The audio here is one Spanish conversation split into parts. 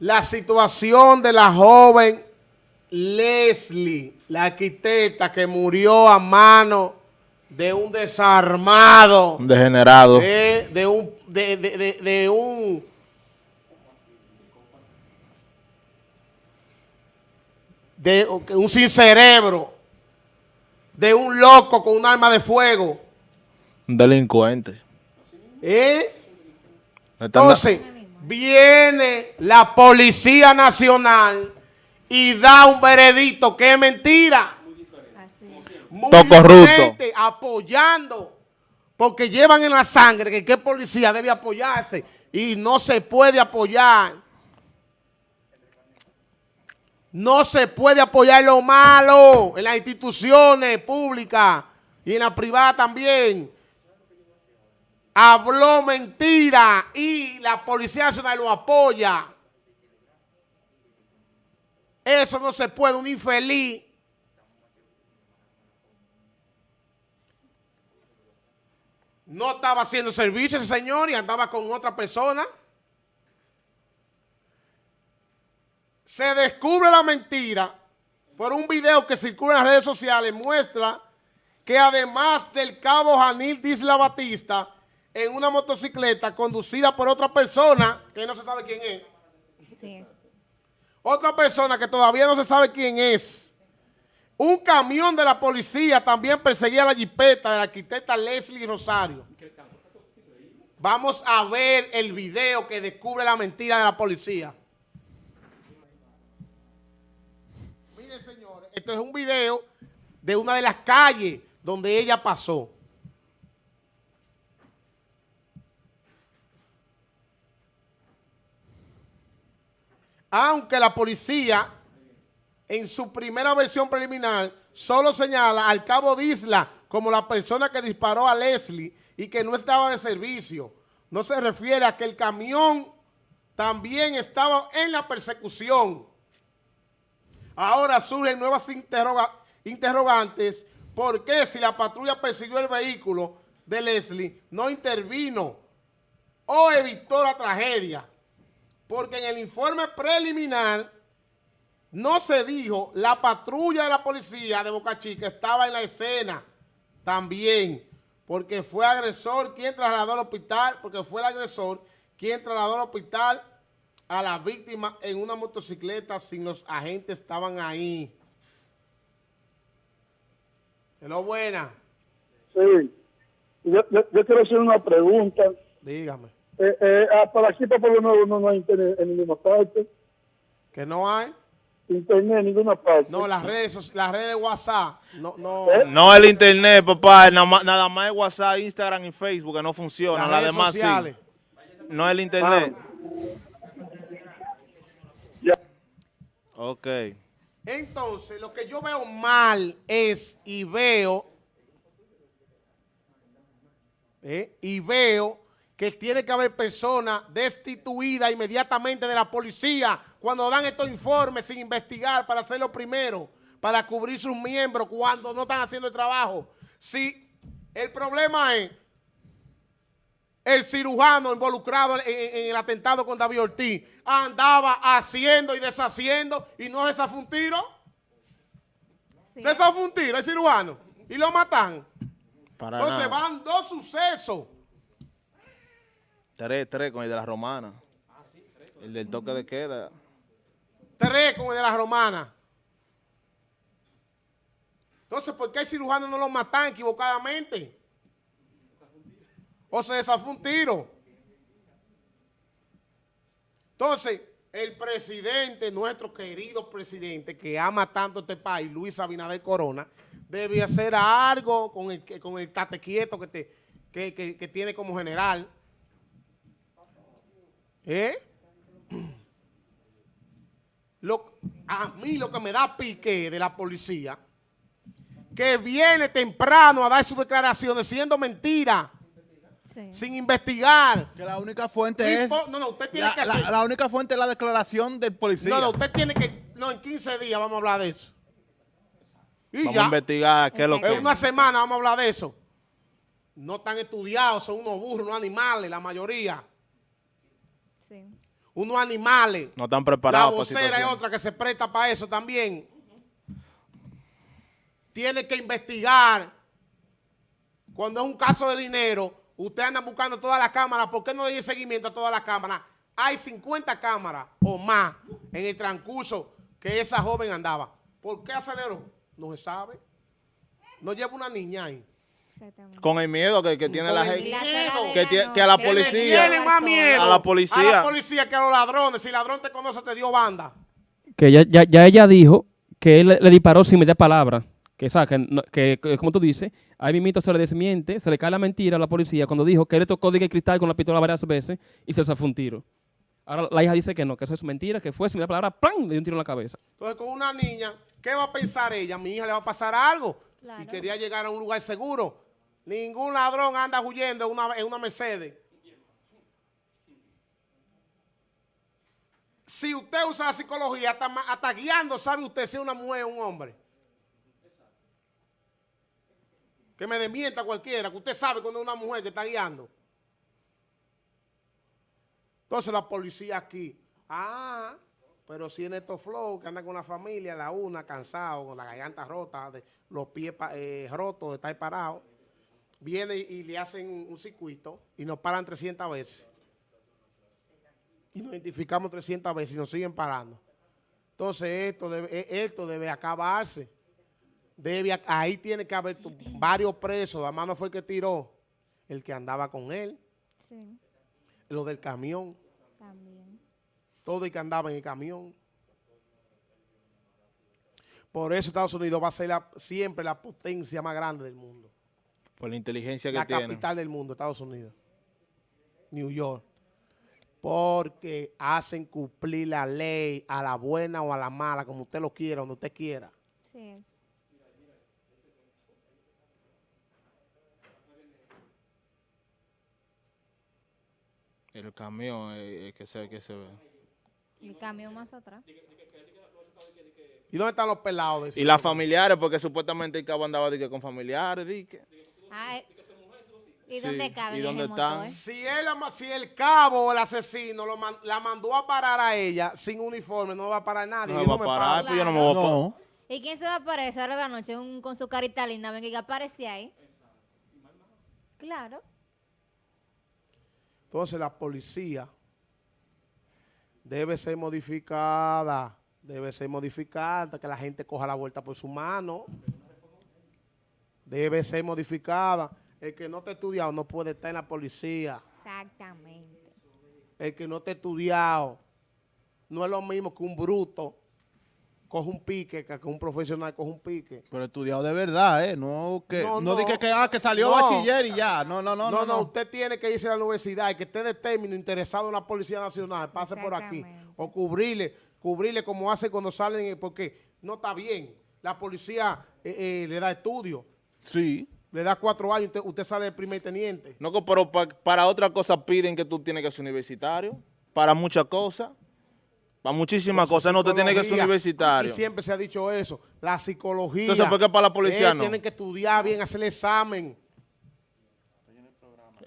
la situación de la joven Leslie, la arquitecta que murió a mano de un desarmado. Un degenerado. De, de un, de, de, de, un de un sin cerebro, de un loco con un arma de fuego. Un delincuente. ¿Eh? Entonces, viene la Policía Nacional y da un veredicto que es mentira. Muy corrupto. apoyando, porque llevan en la sangre que qué policía debe apoyarse y no se puede apoyar. No se puede apoyar lo malo en las instituciones públicas y en la privada también habló mentira y la Policía Nacional lo apoya. Eso no se puede, un infeliz. No estaba haciendo servicio ese señor y andaba con otra persona. Se descubre la mentira por un video que circula en las redes sociales. Muestra que además del cabo Janil Disla Batista, en una motocicleta conducida por otra persona que no se sabe quién es. Sí. Otra persona que todavía no se sabe quién es. Un camión de la policía también perseguía la jipeta de la arquitecta Leslie Rosario. Vamos a ver el video que descubre la mentira de la policía. Miren, señores, esto es un video de una de las calles donde ella pasó. Aunque la policía en su primera versión preliminar solo señala al cabo de Isla como la persona que disparó a Leslie y que no estaba de servicio. No se refiere a que el camión también estaba en la persecución. Ahora surgen nuevas interrogantes. ¿Por qué si la patrulla persiguió el vehículo de Leslie no intervino o evitó la tragedia? Porque en el informe preliminar no se dijo, la patrulla de la policía de Boca Chica estaba en la escena también, porque fue agresor quien trasladó al hospital, porque fue el agresor quien trasladó al hospital a la víctima en una motocicleta sin los agentes estaban ahí. Hello, buena. Sí. Yo, yo quiero hacer una pregunta. Dígame. Eh, eh, ah, para aquí, para Pueblo Nuevo, no, no hay internet en ninguna parte. ¿Que no hay? Internet en ninguna parte. No, las redes, las redes de WhatsApp. No, no. ¿Eh? no el internet, papá. Nada más, nada más es WhatsApp, Instagram y Facebook que no funcionan. Las, demás sí. No el internet. Ya. Ok. Entonces, lo que yo veo mal es, y veo, eh, y veo que tiene que haber personas destituidas inmediatamente de la policía cuando dan estos informes sin investigar para hacerlo primero, para cubrir sus miembros cuando no están haciendo el trabajo. Si el problema es el cirujano involucrado en, el atentado con David Ortiz andaba haciendo y deshaciendo y no se zafó un tiro. Se zafó un tiro el cirujano y lo matan. Entonces van dos sucesos Tres, tres con el de la romana. El del toque de queda. Tres con el de la romana. Entonces, ¿por qué el cirujano no lo matan equivocadamente? O se desafó un tiro. Entonces, el presidente, nuestro querido presidente, que ama tanto este país, Luis Abinader Corona, debe hacer algo con el, con el tate que, te, que tiene como general. ¿Eh? Lo, a mí lo que me da pique de la policía, que viene temprano a dar sus declaraciones siendo mentira. Sin investigar. Que la única fuente es... No, no, usted tiene que hacer... La, única fuente es la declaración del policía. No, no, usted tiene que... No, en 15 días vamos a hablar de eso. Y vamos a investigar qué es lo que... En una semana vamos a hablar de eso. No están estudiados, son unos burros, unos animales, la mayoría. Unos animales. No están preparados La vocera es otra que se presta para eso también. Tiene que investigar. Cuando es un caso de dinero, usted anda buscando todas las cámaras. ¿Por qué no le dio seguimiento a todas las cámaras? Hay 50 cámaras o más en el transcurso que esa joven andaba. ¿Por qué aceleró? No se sabe. No lleva una niña ahí. Con el miedo que, tiene la gente. Que, que, a la policía. Tiene más miedo a la policía. A la policía que a los ladrones. Si el ladrón te conoce, te dio banda. Que ya, ya, ella dijo que él le, disparó sin meter palabra. Que, que, que, como tú dices, ahí mismo se le desmiente, se le cae la mentira a la policía cuando dijo que él le tocó de cristal con la pistola varias veces y se le fue un tiro. Ahora la hija dice que no, que eso es mentira, que fue sin meter palabra, ¡pam! le dio un tiro en la cabeza. Entonces con una niña, ¿qué va a pensar ella? Mi hija le va a pasar algo. Y quería llegar a un lugar seguro. Ningún ladrón anda huyendo en una, en una Mercedes. Si usted usa la psicología, hasta, guiando, sabe usted si es una mujer o un hombre. Que me desmienta cualquiera, que usted sabe cuando es una mujer que está guiando. Entonces la policía aquí, ah, pero si en estos flow que anda con la familia, la una, cansado, con la garganta rota, de, los pies eh, rotos, de estar parado, viene y, le hacen un circuito y nos paran 300 veces. Y nos identificamos 300 veces y nos siguen parando. Entonces esto debe, e, esto debe acabarse. Debe, ahí tiene que haber varios presos. La mano fue el que tiró, el que andaba con él. Sí. Lo del camión. También. Todo el que andaba en el camión. Por eso Estados Unidos va a ser siempre la potencia más grande del mundo. Por la inteligencia que tiene. La capital del mundo, Estados Unidos. New York. Porque hacen cumplir la ley a la buena o a la mala, como usted lo quiera, donde usted quiera. Sí. El camión es que se, que se ve. El camión más atrás. ¿Y dónde están los pelados? y las familiares, porque supuestamente el cabo andaba con familiares. Ah, ¿Y dónde cabe? ¿Y dónde están? Si, si el cabo o el asesino la mandó a parar a ella sin uniforme, no va a parar nadie. No va a parar, pues yo no me voy a parar. ¿Y quién se va a parar esa hora de la noche con su carita linda? Venga, que aparece ahí. Claro. Entonces la policía debe ser modificada, debe ser modificada, que la gente coja la vuelta por su mano. Debe ser modificada. El que no te ha estudiado no puede estar en la policía. Exactamente. El que no te ha estudiado no es lo mismo que un bruto coge un pique, que un profesional coge un pique. Pero estudiado de verdad, ¿eh? No que no, no, que, ah, que, salió bachiller y ya. No, no, no, no. No, usted tiene que irse a la universidad y que esté de término interesado en la Policía Nacional, pase por aquí. O cubrirle, cubrirle como hace cuando salen, porque no está bien. La policía eh, eh, le da estudio. Sí. Le da cuatro años, usted, usted sale de primer teniente. No, pero para otra cosa piden que tú tienes que ser universitario. Para muchas cosas. Para muchísimas cosas no te tiene que ser universitario. Y siempre se ha dicho eso. La psicología. Entonces, ¿por qué para la policía eh, no? Tienen que estudiar bien, hacer el examen.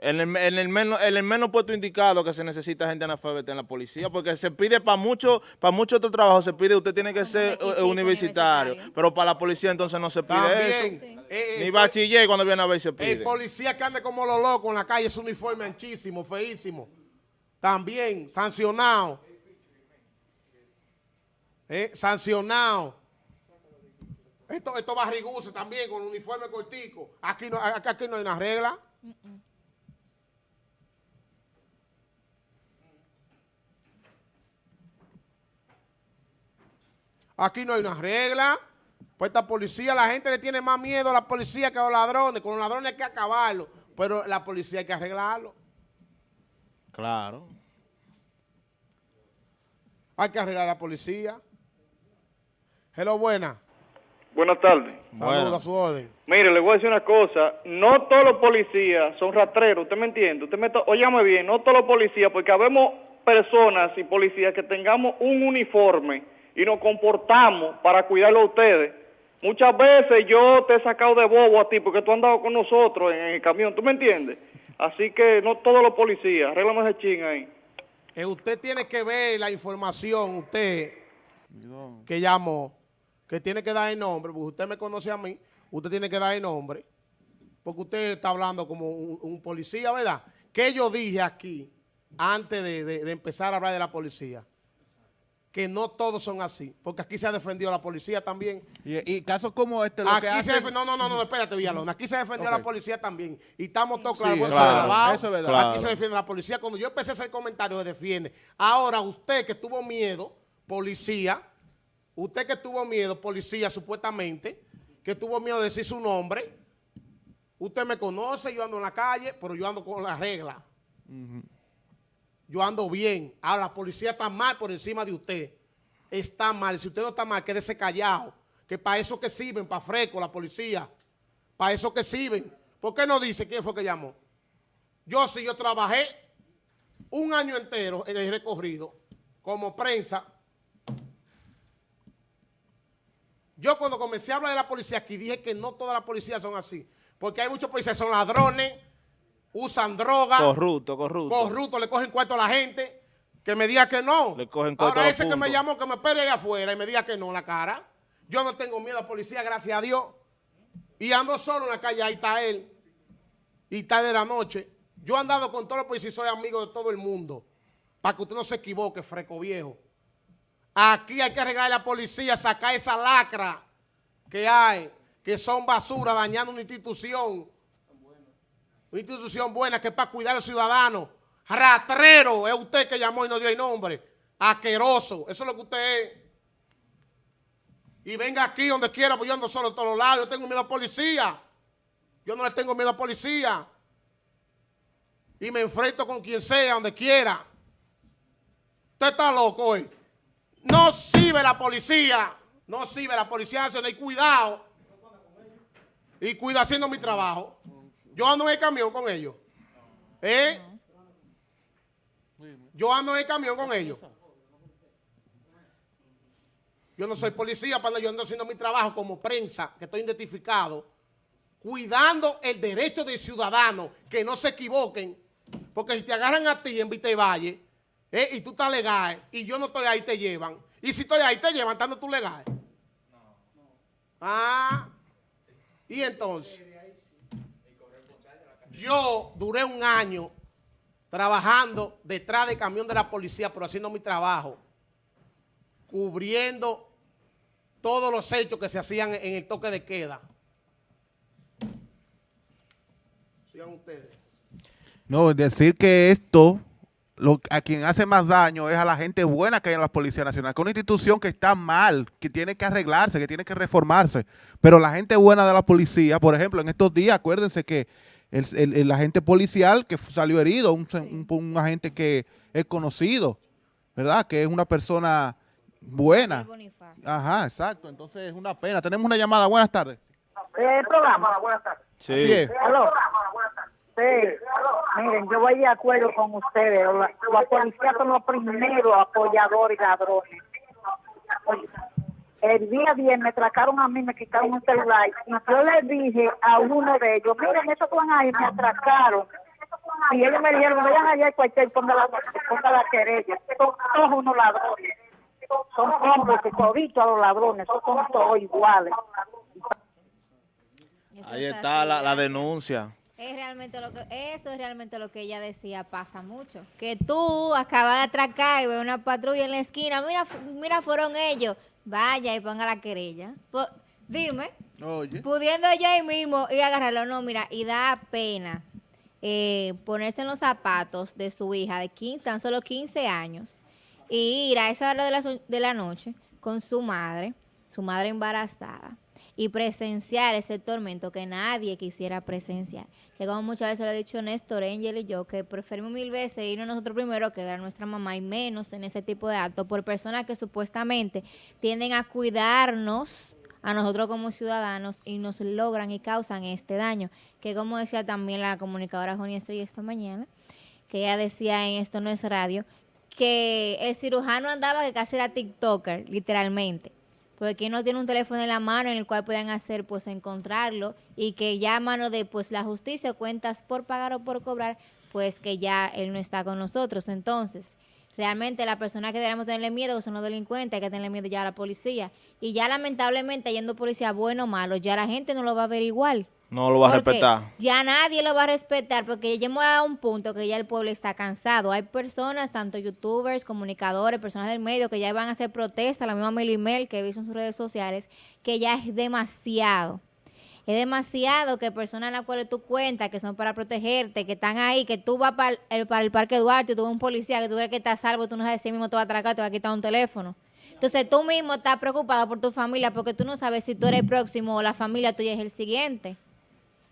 En el, en, el menos, en el menos puesto indicado que se necesita gente analfabeta en la policía, porque se pide para mucho para mucho otro trabajo, se pide, usted tiene que ser eh, universitario, pero para la policía entonces no se pide eso. Eh, Ni bachiller cuando viene a ver se pide. El policía que ande como los locos en la calle es un uniforme anchísimo, feísimo. También sancionado. Eh, sancionado. Esto, esto barriguce también con uniforme cortico. Aquí no, aquí, no hay una regla. Aquí no hay una regla. Pues esta policía, la gente le tiene más miedo a la policía que a los ladrones. Con los ladrones hay que acabarlo. Pero la policía hay que arreglarlo. Claro. Hay que arreglar a la policía. Hello, buena. Buenas tardes. Saludos a su orden. Mire, le voy a decir una cosa. No todos los policías son rastreros, ¿usted me entiende? Usted me Óyame bien, no todos los policías, porque habemos personas y policías que tengamos un uniforme y nos comportamos para cuidarlo a ustedes. Muchas veces yo te he sacado de bobo a ti porque tú has andado con nosotros en el camión, ¿tú me entiendes? Así que no todos los policías, arréglame ese ching ahí. Eh, usted tiene que ver la información, usted que llamó, que tiene que dar el nombre, porque usted me conoce a mí, usted tiene que dar el nombre, porque usted está hablando como un, un policía, ¿verdad? ¿Qué yo dije aquí antes de, de- de empezar a hablar de la policía? Que no todos son así, porque aquí se ha defendido la policía también. Y, y casos como este, lo que Aquí se hacen- defendió, no, no, no, no, espérate, Villalón. Aquí se defendió Ok. la policía también. Y estamos todos Sí, claros. verdad, grabado. eso es verdad. Claro. Aquí se defiende la policía. Cuando yo empecé a hacer comentarios, se defiende. Ahora, usted que tuvo miedo, policía, usted que tuvo miedo, policía, supuestamente, que tuvo miedo de decir su nombre, usted me conoce, yo ando en la calle, pero yo ando con la regla. Yo ando bien. Ahora, la policía está mal por encima de usted. Está mal. Si usted no está mal, quédese callado. Que para eso que sirven, para fresco, la policía. Para eso que sirven. ¿Por qué no dice quién fue que llamó? Yo sí, yo trabajé un año entero en el recorrido como prensa. Yo cuando comencé a hablar de la policía aquí dije que no todas las policías son así. Porque hay muchos policías que son ladrones, usan droga, Corrupto, corrupto. corruptos, le cogen cuarto a la gente, que me diga que no. Le cogen cuarto a Ahora ese que me llamó, que me espere ahí afuera y me diga que no en la cara. Yo no tengo miedo a policía, gracias a Dios. Y ando solo en la calle, ahí está él. Y está de la noche. Yo he andado con todos los policías y soy amigo de todo el mundo. Para que usted no se equivoque, freco viejo. Aquí hay que arreglar la policía, sacar esa lacra que hay, que son basura, dañando una institución. Una institución buena que es para cuidar al ciudadano. Ratrero, es usted que llamó y no dio el nombre. Asqueroso, eso es lo que usted es. Y venga aquí donde quiera, pues yo ando solo en todos lados. Yo tengo miedo a policía. Yo no le tengo miedo a policía. Y me enfrento con quien sea, donde quiera. Usted está loco hoy. No sirve la policía. No sirve la policía nacional. Y cuidado. Y cuida haciendo mi trabajo. Yo ando en el camión con ellos. ¿Eh? Yo ando en el camión con ellos. Yo no soy policía, para yo ando haciendo mi trabajo como prensa, que estoy identificado, cuidando el derecho del ciudadano, que no se equivoquen, porque si te agarran a ti en Vita y Valle, eh, y tú estás legal, y yo no estoy ahí, te llevan. Y si estoy ahí, te llevan, estando tú legal. Ah, y entonces, yo duré un año trabajando detrás del camión de la policía, pero haciendo mi trabajo, cubriendo todos los hechos que se hacían en el toque de queda. Sigan ustedes. No, decir que esto, lo, a quien hace más daño es a la gente buena que hay en la Policía Nacional, que es una institución que está mal, que tiene que arreglarse, que tiene que reformarse. Pero la gente buena de la policía, por ejemplo, en estos días, acuérdense que el, el- el agente policial que salió herido, un, un- un agente que es conocido, ¿verdad? Que es una persona buena. Ajá, exacto. Entonces es una pena. Tenemos una llamada. Buenas tardes. El programa. Buenas tardes. Sí. Así es. Aló. Sí, miren, yo voy de acuerdo con ustedes. La, la policía son los primeros apoyadores y ladrones. Oye, el día 10 me atracaron a mí, me quitaron un celular y yo le dije a uno de ellos, miren, esos que van ahí me atracaron. Y ellos me dijeron, vayan allá al cuartel, ponga la, ponga la querella. Son todos unos ladrones. Son hombres, toditos los ladrones, son todos iguales. Eso Ahí es está la, la denuncia. Es realmente lo que, eso es realmente lo que ella decía, pasa mucho. Que tú acabas de atracar y ves una patrulla en la esquina, mira, mira, fueron ellos. Vaya y ponga la querella. Po- dime, Oye. pudiendo yo ahí mismo y agarrarlo, no, mira, y da pena eh, ponerse en los zapatos de su hija de 15, tan solo 15 años y ir a esa hora de la, de la noche con su madre, su madre embarazada, y presenciar ese tormento que nadie quisiera presenciar. Que como muchas veces le he dicho Néstor, Angel y yo, que preferimos mil veces irnos nosotros primero que ver a nuestra mamá y menos en ese tipo de actos por personas que supuestamente tienden a cuidarnos a nosotros como ciudadanos y nos logran y causan este daño. Que como decía también la comunicadora Jonia Estrella esta mañana, que ella decía en Esto No es Radio, que el cirujano andaba que casi era TikToker, literalmente. Porque no tiene un teléfono en la mano en el cual puedan hacer, pues, encontrarlo y que ya a mano de, pues, la justicia, cuentas por pagar o por cobrar, pues, que ya él no está con nosotros. Entonces, realmente las personas que debemos tenerle miedo, son los delincuentes, hay que tenerle miedo ya a la policía. Y ya lamentablemente, yendo policía bueno o malo, ya la gente no lo va a ver igual. No lo va a respetar. Ya nadie lo va a respetar porque llegamos a un punto que ya el pueblo está cansado. Hay personas, tanto youtubers, comunicadores, personas del medio que ya van a hacer protestas, la misma Melly Mel que he visto en sus redes sociales, que ya es demasiado. Es demasiado que personas a las cuales tú cuentas que son para protegerte, que están ahí, que tú vas para el, para el Parque Duarte y tú ves un policía que tú crees que está a salvo, tú no sabes si mismo te va a atracar, te va a quitar un teléfono. Entonces tú mismo estás preocupado por tu familia porque tú no sabes si tú eres el próximo o la familia tuya es el siguiente.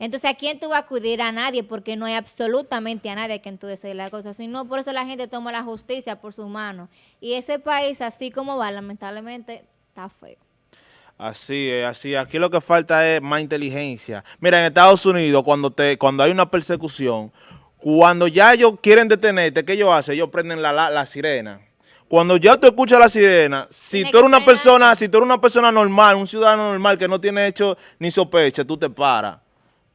Entonces, ¿a quién tú vas a acudir? A nadie, porque no hay absolutamente a nadie a quien tú desees la cosa. Sino por eso la gente toma la justicia por sus manos. Y ese país, así como va, lamentablemente, está feo. Así es, así. Aquí lo que falta es más inteligencia. Mira, en Estados Unidos, cuando te, cuando hay una persecución, cuando ya ellos quieren detenerte, ¿qué ellos hacen? Ellos prenden la, la, la sirena. Cuando ya tú escuchas la sirena, si tú eres una persona, si tú eres una persona normal, un ciudadano normal que no tiene hecho ni sospecha, tú te paras.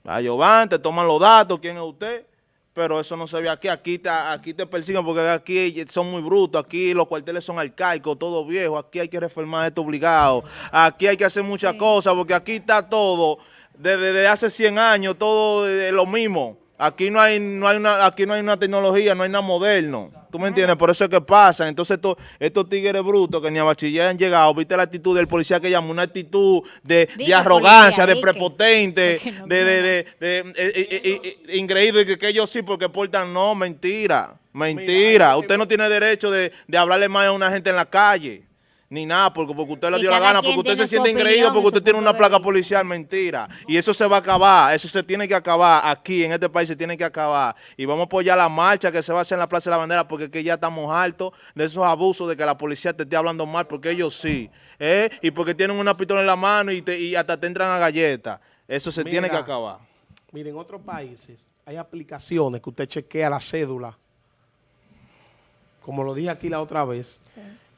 Ellos van, te toman los datos, quién es usted, pero eso no se ve aquí. Aquí te, aquí te persiguen porque aquí son muy brutos, aquí los cuarteles son arcaicos, todo viejo, aquí hay que reformar esto obligado, aquí hay que hacer muchas Sí. cosas porque aquí está todo, desde, desde hace 100 años, todo lo mismo. Aquí no hay, no hay una, aquí no hay una tecnología, no hay nada moderno. ¿Tú me entiendes? Por eso es que pasa. Entonces estos, estos tigres brutos que ni a bachiller han llegado, viste la actitud del policía que llamó, una actitud de, de arrogancia, policía, de prepotente, no de, de, de, de- eh, eh, eh, eh, ingreído y que, que ellos sí porque portan, no, mentira, mentira. Usted no tiene derecho de, de hablarle más a una gente en la calle. Ni nada, porque, porque usted le dio la gana, porque usted se siente opinión porque usted tiene una placa policial, mentira. Y eso se va a acabar, eso se tiene que acabar aquí, en este país se tiene que acabar. Y vamos a apoyar la marcha que se va a hacer en la Plaza de la Bandera, porque es que ya estamos hartos de esos abusos de que la policía te esté hablando mal, porque ellos sí. ¿eh? Y porque tienen una pistola en la mano y, te- y hasta te entran a galletas. Eso se tiene que acabar. Miren, en otros países hay aplicaciones que usted chequea la cédula. Como lo dije aquí la otra vez.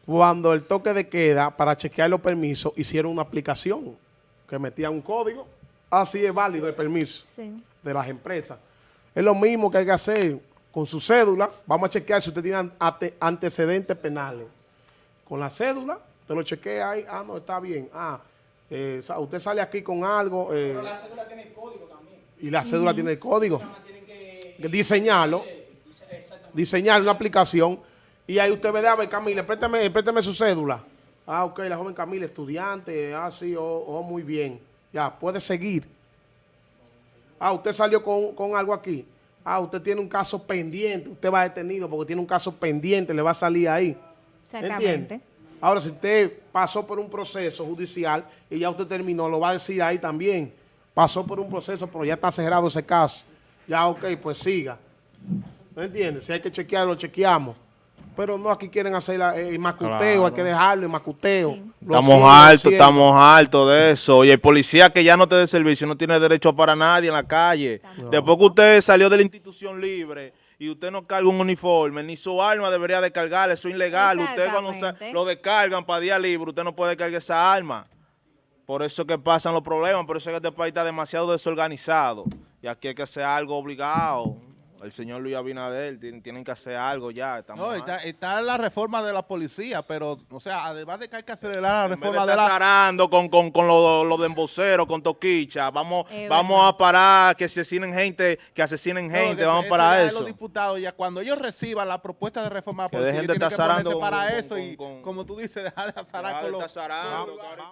Cuando el toque de queda, para chequear los permisos, hicieron una aplicación que metía un código. Así es válido el permiso Sí. de las empresas. Es lo mismo que hay que hacer con su cédula. Vamos a chequear si usted tiene ante- antecedentes penales. Con la cédula, te lo chequea ahí. Ah, no, está bien. Ah, eh, usted sale aquí con algo. eh, y la cédula tiene el código. Diseñarlo. Diseñar una aplicación. Y ahí usted ve, a ver, Camila, préstame, préstame su cédula. Ah, ok, la joven Camila, estudiante. Ah, sí, oh, oh, muy bien. Ya, puede seguir. Ah, usted salió con, con algo aquí. Ah, usted tiene un caso pendiente. Usted va detenido porque tiene un caso pendiente. Le va a salir ahí. Exactamente. ¿Entiende? Ahora, si usted pasó por un proceso judicial y ya usted terminó, lo va a decir ahí también. Pasó por un proceso, pero ya está cerrado ese caso. Ya, ok, pues siga. ¿Me entiendes? Si hay que chequearlo, chequeamos. Pero no, aquí quieren hacer la- eh, el macuteo, Claro. hay que dejarlo, el macuteo. Sí. Estamos siento. estamos hartos de eso. Y el policía que ya no te dé servicio no tiene derecho a para nadie en la calle. Después que usted salió de la institución libre y usted no carga un uniforme, ni su arma debería descargar, eso es ilegal. Usted cuando lo descargan para día libre, usted no puede cargar esa arma. Por eso es que pasan los problemas, por eso es que este país está demasiado desorganizado. Y aquí hay que hacer algo obligado. El señor Luis Abinader, tienen, que hacer algo ya. Estamos No, está, está la reforma de la policía, pero, o sea, además de que hay que acelerar la En vez de reforma de estar la... zarando con, con, con los lo de emboceros, con toquicha, vamos, vamos a parar que asesinen gente, que asesinen No, gente, que vamos eso para eso. Los diputados, ya cuando ellos reciban la propuesta de reforma de la Que policía, dejen de estar que zarando para con- eso con- y, con- como tú dices, dejar de con los... estar zarando.